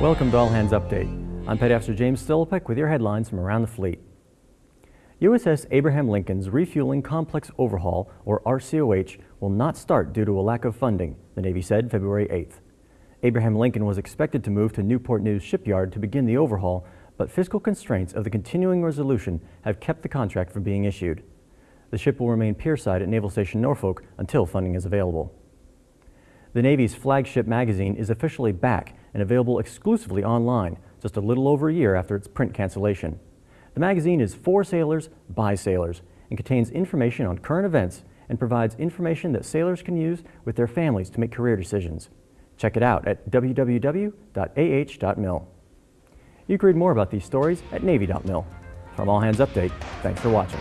Welcome to All Hands Update. I'm Petty Officer James Stillipek with your headlines from around the fleet. USS Abraham Lincoln's Refueling Complex Overhaul, or RCOH, will not start due to a lack of funding, the Navy said February 8th. Abraham Lincoln was expected to move to Newport News Shipyard to begin the overhaul, but fiscal constraints of the continuing resolution have kept the contract from being issued. The ship will remain pierside at Naval Station Norfolk until funding is available. The Navy's flagship magazine is officially back and available exclusively online, just a little over a year after its print cancellation. The magazine is for sailors by sailors and contains information on current events and provides information that sailors can use with their families to make career decisions. Check it out at www.ah.mil. You can read more about these stories at Navy.mil. From All Hands Update, thanks for watching.